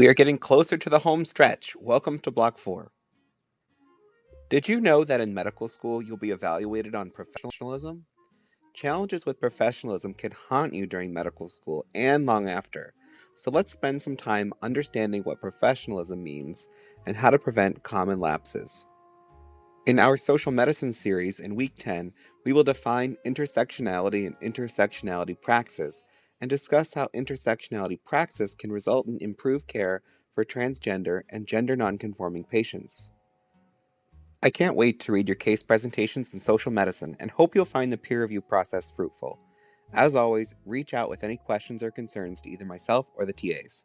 We are getting closer to the home stretch. Welcome to Block 4. Did you know that in medical school you'll be evaluated on professionalism? Challenges with professionalism can haunt you during medical school and long after. So let's spend some time understanding what professionalism means and how to prevent common lapses. In our social medicine series in week 10, we will define intersectionality and intersectionality praxis and discuss how intersectionality praxis can result in improved care for transgender and gender nonconforming patients. I can't wait to read your case presentations in social medicine and hope you'll find the peer review process fruitful. As always, reach out with any questions or concerns to either myself or the TAs.